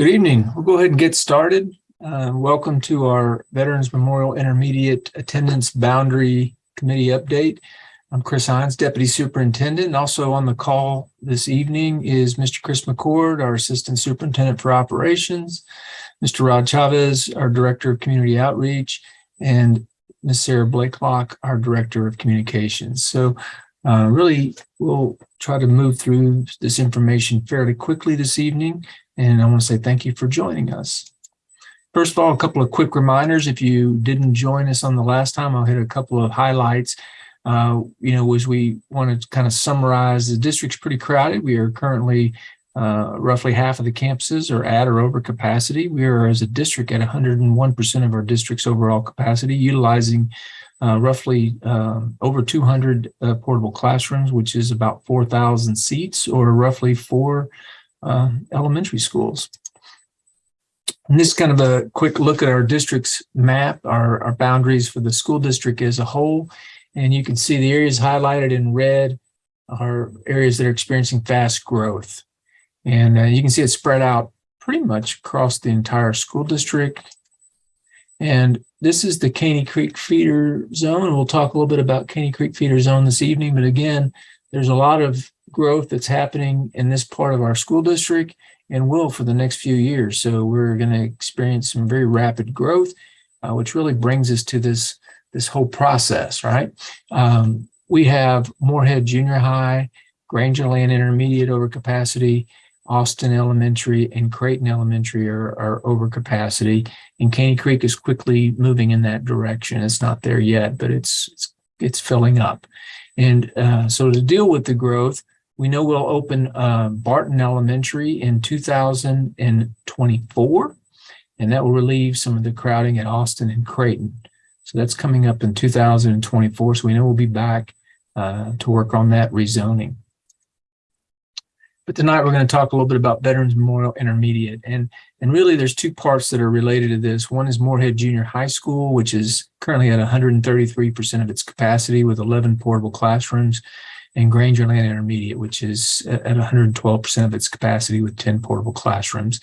Good evening. We'll go ahead and get started. Uh, welcome to our Veterans Memorial Intermediate Attendance Boundary Committee update. I'm Chris Hines, Deputy Superintendent. And also on the call this evening is Mr. Chris McCord, our Assistant Superintendent for Operations, Mr. Rod Chavez, our Director of Community Outreach, and Ms. Sarah Blakelock, our Director of Communications. So uh, really, we'll try to move through this information fairly quickly this evening. And I want to say thank you for joining us. First of all, a couple of quick reminders. If you didn't join us on the last time, I'll hit a couple of highlights. Uh, you know, as we want to kind of summarize, the district's pretty crowded. We are currently uh, roughly half of the campuses are at or over capacity. We are, as a district, at 101% of our district's overall capacity, utilizing uh, roughly uh, over 200 uh, portable classrooms, which is about 4,000 seats or roughly four uh, elementary schools. And this is kind of a quick look at our district's map, our, our boundaries for the school district as a whole. And you can see the areas highlighted in red are areas that are experiencing fast growth. And uh, you can see it spread out pretty much across the entire school district. And this is the Caney Creek feeder zone. We'll talk a little bit about Caney Creek feeder zone this evening. But again, there's a lot of growth that's happening in this part of our school district and will for the next few years. So we're going to experience some very rapid growth, uh, which really brings us to this, this whole process, right? Um, we have Moorhead Junior High, Grangerland Intermediate over capacity, Austin Elementary and Creighton Elementary are, are over capacity, and Caney Creek is quickly moving in that direction. It's not there yet, but it's it's, it's filling up. And uh, so to deal with the growth, we know we'll open uh, Barton Elementary in 2024, and that will relieve some of the crowding at Austin and Creighton. So that's coming up in 2024. So we know we'll be back uh, to work on that rezoning. But tonight we're going to talk a little bit about Veterans Memorial Intermediate. And, and really there's two parts that are related to this. One is Moorhead Junior High School, which is currently at 133% of its capacity with 11 portable classrooms, and Grangerland Intermediate, which is at 112% of its capacity with 10 portable classrooms.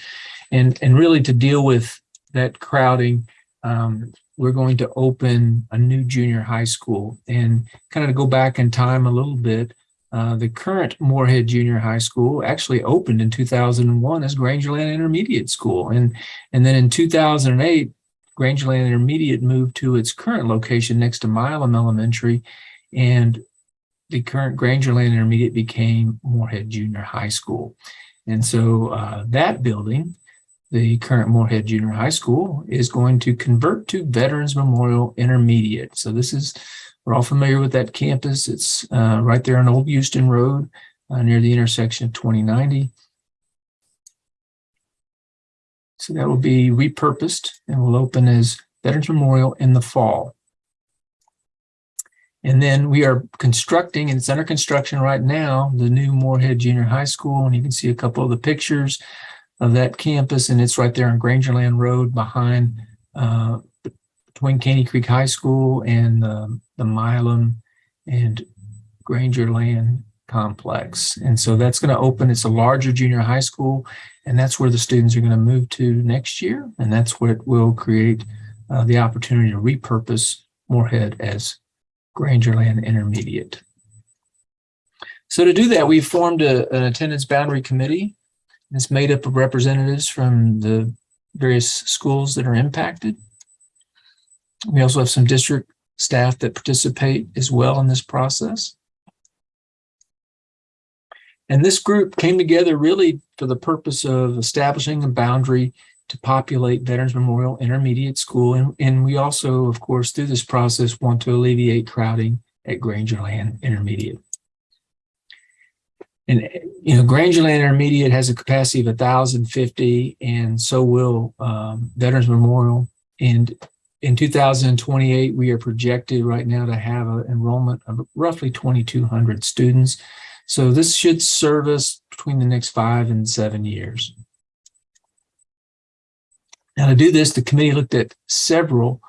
And, and really to deal with that crowding, um, we're going to open a new junior high school and kind of go back in time a little bit. Uh, the current Moorhead Junior High School actually opened in 2001 as Grangerland Intermediate School. And, and then in 2008, Grangerland Intermediate moved to its current location next to Milam Elementary. And the current Grangerland Intermediate became Moorhead Junior High School. And so uh, that building, the current Moorhead Junior High School, is going to convert to Veterans Memorial Intermediate. So this is we're all familiar with that campus. It's uh, right there on Old Houston Road uh, near the intersection of 2090. So that will be repurposed and will open as Veterans Memorial in the fall. And then we are constructing, and it's under construction right now, the new Moorhead Junior High School. And you can see a couple of the pictures of that campus, and it's right there on Grangerland Road behind uh, between Caney Creek High School and the, the Milam and Grangerland complex. And so that's going to open, it's a larger junior high school, and that's where the students are going to move to next year. And that's what will create uh, the opportunity to repurpose Moorhead as Grangerland Intermediate. So to do that, we formed a, an attendance boundary committee. It's made up of representatives from the various schools that are impacted. We also have some district staff that participate as well in this process. And this group came together really for the purpose of establishing a boundary to populate Veterans Memorial Intermediate School. And, and we also, of course, through this process, want to alleviate crowding at Grangerland Intermediate. And, you know, Grangerland Intermediate has a capacity of 1,050, and so will um, Veterans Memorial. And in 2028, we are projected right now to have an enrollment of roughly 2,200 students. So this should serve us between the next five and seven years. Now to do this, the committee looked at several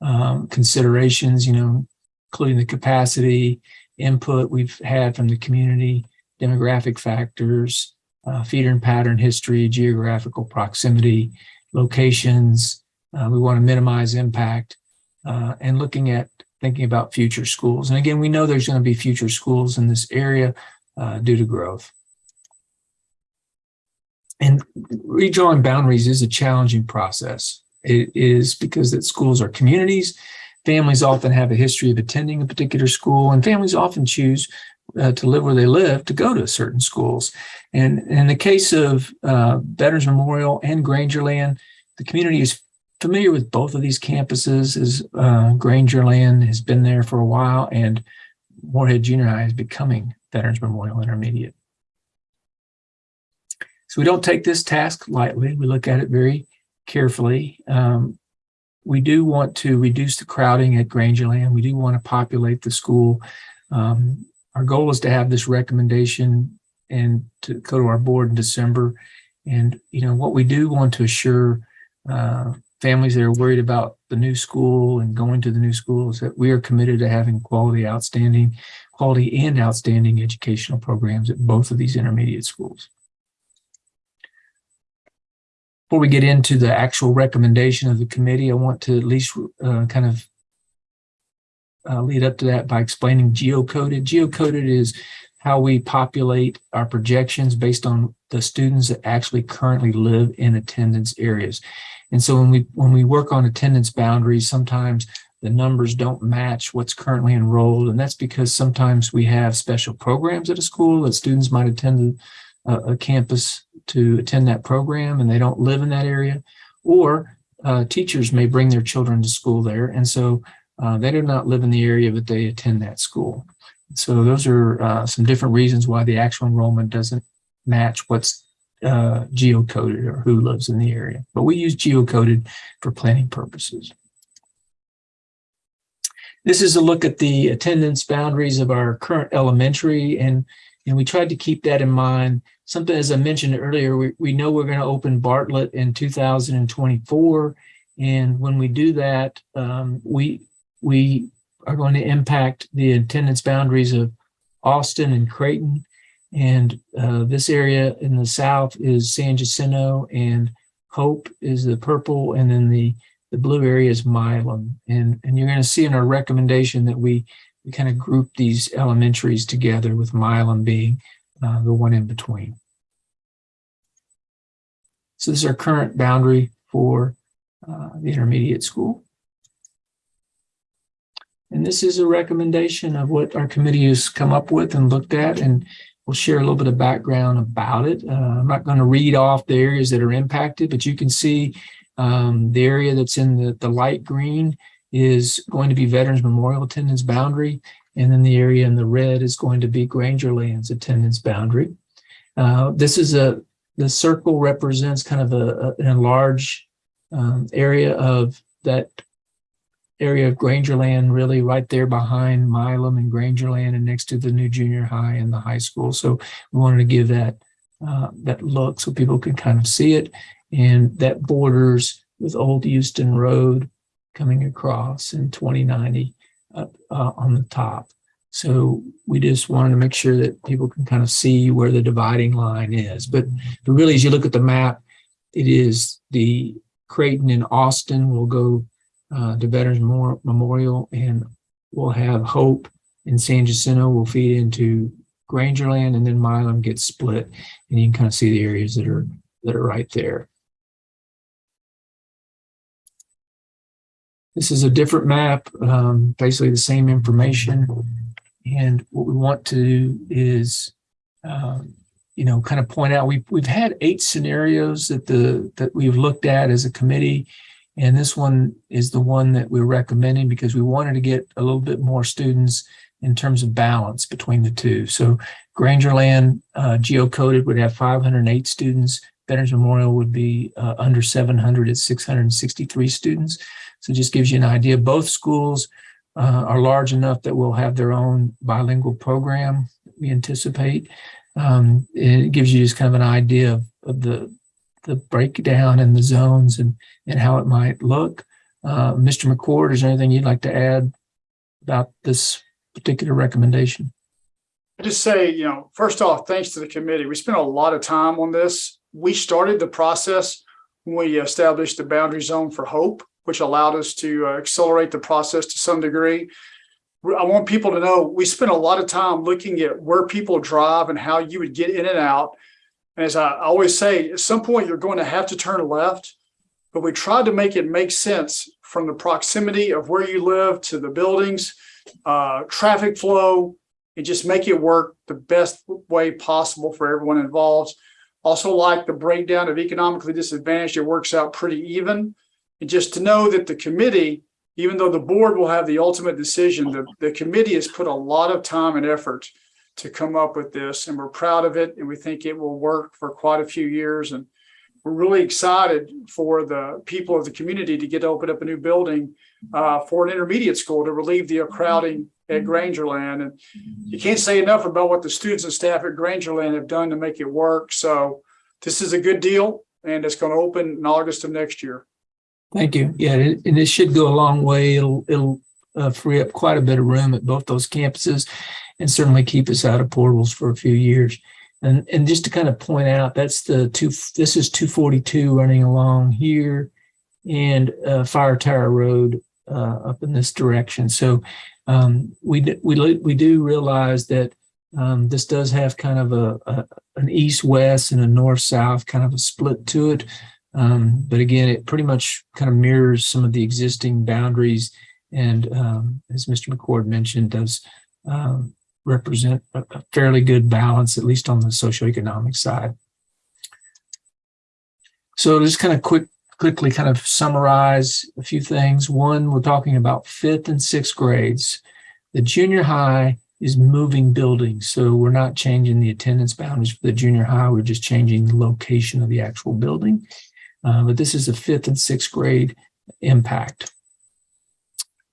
um, considerations, you know, including the capacity, input we've had from the community, demographic factors, uh, feeder and pattern history, geographical proximity, locations. Uh, we want to minimize impact uh, and looking at thinking about future schools. And again, we know there's going to be future schools in this area uh, due to growth. And redrawing boundaries is a challenging process. It is because that schools are communities. Families often have a history of attending a particular school, and families often choose uh, to live where they live to go to certain schools. And in the case of uh, Veterans Memorial and Grangerland, the community is familiar with both of these campuses as uh, Grangerland has been there for a while and Moorhead Junior High is becoming Veterans Memorial Intermediate. So we don't take this task lightly. We look at it very carefully. Um, we do want to reduce the crowding at Grangerland. We do want to populate the school. Um, our goal is to have this recommendation and to go to our board in December. And, you know, what we do want to assure uh, families that are worried about the new school and going to the new school is that we are committed to having quality, outstanding, quality and outstanding educational programs at both of these intermediate schools. Before we get into the actual recommendation of the committee, I want to at least uh, kind of uh, lead up to that by explaining geocoded. Geocoded is how we populate our projections based on the students that actually currently live in attendance areas. And so when we when we work on attendance boundaries, sometimes the numbers don't match what's currently enrolled. And that's because sometimes we have special programs at a school that students might attend a, a campus to attend that program and they don't live in that area. Or uh, teachers may bring their children to school there. And so uh, they do not live in the area, but they attend that school. So those are uh, some different reasons why the actual enrollment doesn't match what's uh, geocoded or who lives in the area. But we use geocoded for planning purposes. This is a look at the attendance boundaries of our current elementary, and, and we tried to keep that in mind. Something, as I mentioned earlier, we, we know we're going to open Bartlett in 2024, and when we do that, um, we, we are going to impact the attendance boundaries of Austin and Creighton. And uh, this area in the south is San Jacinto and Hope is the purple. And then the, the blue area is Milam. And, and you're going to see in our recommendation that we, we kind of group these elementaries together with Milam being uh, the one in between. So this is our current boundary for uh, the intermediate school. And this is a recommendation of what our committee has come up with and looked at, and we'll share a little bit of background about it. Uh, I'm not going to read off the areas that are impacted, but you can see um, the area that's in the, the light green is going to be Veterans Memorial attendance boundary, and then the area in the red is going to be Grangerland's attendance boundary. Uh, this is a, the circle represents kind of a, a an enlarged um, area of that area of Grangerland, really right there behind Milam and Grangerland and next to the new junior high and the high school. So we wanted to give that uh, that look so people can kind of see it. And that borders with Old Houston Road coming across in 2090 up uh, on the top. So we just wanted to make sure that people can kind of see where the dividing line is. But, but really, as you look at the map, it is the Creighton and Austin will go uh, to Veterans Memorial, and we'll have Hope and San Jacinto will feed into Grangerland, and then Milam gets split, and you can kind of see the areas that are that are right there. This is a different map, um, basically the same information. And what we want to do is, um, you know, kind of point out, we've, we've had eight scenarios that the that we've looked at as a committee and this one is the one that we're recommending because we wanted to get a little bit more students in terms of balance between the two. So Grangerland uh, geocoded would have 508 students. Veterans Memorial would be uh, under 700 at 663 students. So just gives you an idea. Both schools uh, are large enough that we'll have their own bilingual program, we anticipate. Um, it gives you just kind of an idea of, of the the breakdown and the zones and, and how it might look. Uh, Mr. McCord, is there anything you'd like to add about this particular recommendation? I just say, you know, first off, thanks to the committee. We spent a lot of time on this. We started the process when we established the boundary zone for Hope, which allowed us to uh, accelerate the process to some degree. I want people to know, we spent a lot of time looking at where people drive and how you would get in and out. And as I always say, at some point, you're going to have to turn left, but we tried to make it make sense from the proximity of where you live to the buildings, uh, traffic flow, and just make it work the best way possible for everyone involved. Also like the breakdown of economically disadvantaged, it works out pretty even. And just to know that the committee, even though the board will have the ultimate decision, the, the committee has put a lot of time and effort to come up with this and we're proud of it and we think it will work for quite a few years and we're really excited for the people of the community to get to open up a new building uh, for an intermediate school to relieve the crowding at Grangerland. And you can't say enough about what the students and staff at Grangerland have done to make it work. So this is a good deal and it's going to open in August of next year. Thank you. Yeah, and it should go a long way. It'll, it'll uh, free up quite a bit of room at both those campuses and certainly keep us out of portals for a few years. And, and just to kind of point out, that's the two, this is 242 running along here and uh, Fire Tower Road uh, up in this direction. So um, we, we, we do realize that um, this does have kind of a, a an east-west and a north-south kind of a split to it. Um, but again, it pretty much kind of mirrors some of the existing boundaries and um, as Mr. McCord mentioned, does um, represent a fairly good balance, at least on the socioeconomic side. So just kind of quick, quickly kind of summarize a few things. One, we're talking about fifth and sixth grades. The junior high is moving buildings, so we're not changing the attendance boundaries for the junior high. We're just changing the location of the actual building. Uh, but this is a fifth and sixth grade impact.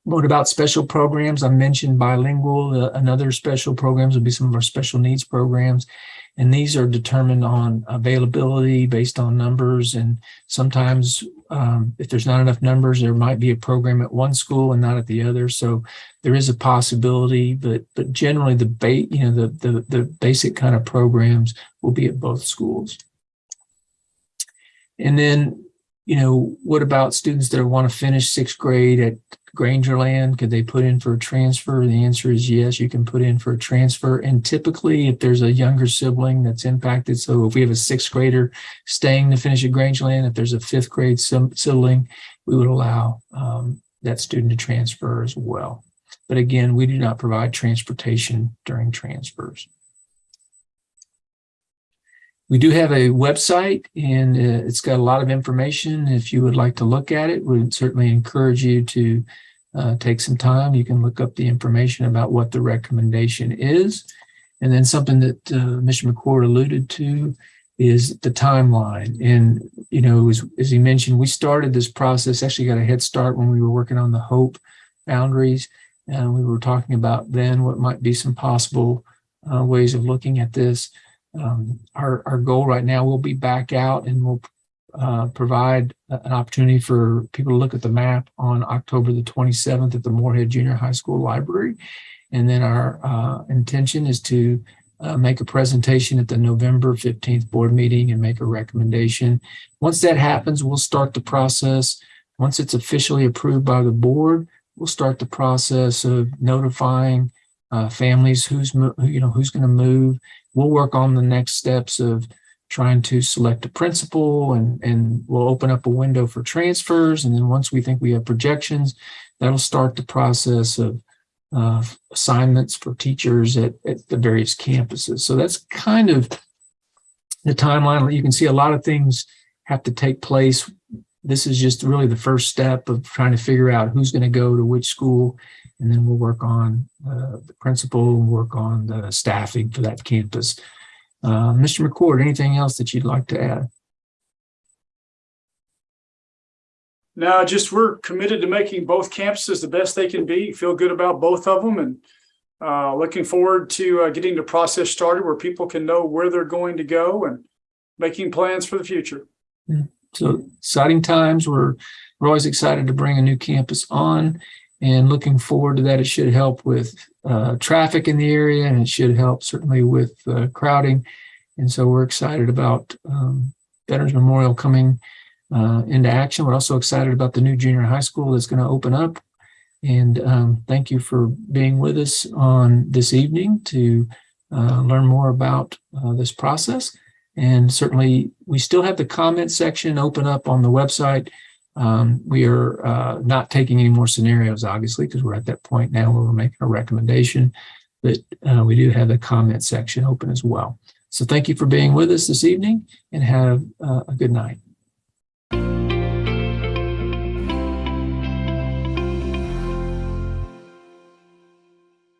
What about special programs? I mentioned bilingual. Uh, another special programs would be some of our special needs programs. And these are determined on availability based on numbers. And sometimes um, if there's not enough numbers, there might be a program at one school and not at the other. So there is a possibility, but but generally the ba- you know the, the the basic kind of programs will be at both schools. And then, you know, what about students that want to finish sixth grade at Grangerland? Could they put in for a transfer? The answer is yes, you can put in for a transfer. And typically, if there's a younger sibling that's impacted, so if we have a sixth grader staying to finish at Grangerland, if there's a fifth grade sibling, we would allow um, that student to transfer as well. But again, we do not provide transportation during transfers. We do have a website and uh, it's got a lot of information. If you would like to look at it, we'd certainly encourage you to uh, take some time. You can look up the information about what the recommendation is. And then something that uh, Mr. McCord alluded to is the timeline. And, you know, as, as he mentioned, we started this process, actually got a head start when we were working on the HOPE boundaries. And we were talking about then what might be some possible uh, ways of looking at this. Um, our, our goal right now will be back out and we'll uh, provide an opportunity for people to look at the map on October the 27th at the Moorhead Junior High School Library. And then our uh, intention is to uh, make a presentation at the November 15th board meeting and make a recommendation. Once that happens, we'll start the process. Once it's officially approved by the board, we'll start the process of notifying uh, families who's, you know, who's going to move. We'll work on the next steps of trying to select a principal and, and we'll open up a window for transfers. And then once we think we have projections, that'll start the process of uh, assignments for teachers at, at the various campuses. So that's kind of the timeline. You can see a lot of things have to take place. This is just really the first step of trying to figure out who's going to go to which school. And then we'll work on uh, the principal and work on the staffing for that campus. Uh, Mr. McCord, anything else that you'd like to add? No, just we're committed to making both campuses the best they can be, feel good about both of them and uh, looking forward to uh, getting the process started where people can know where they're going to go and making plans for the future. So exciting times. We're, we're always excited to bring a new campus on. and looking forward to that. It should help with uh, traffic in the area and it should help certainly with uh, crowding. And so we're excited about um, Veterans Memorial coming uh, into action. We're also excited about the new junior high school that's going to open up. And um, thank you for being with us on this evening to uh, learn more about uh, this process. And certainly, we still have the comment section open up on the website. Um, we are uh, not taking any more scenarios, obviously, because we're at that point now where we're making a recommendation. But uh, we do have the comment section open as well. So thank you for being with us this evening and have uh, a good night.